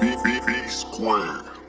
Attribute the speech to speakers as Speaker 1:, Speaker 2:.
Speaker 1: B B B Square.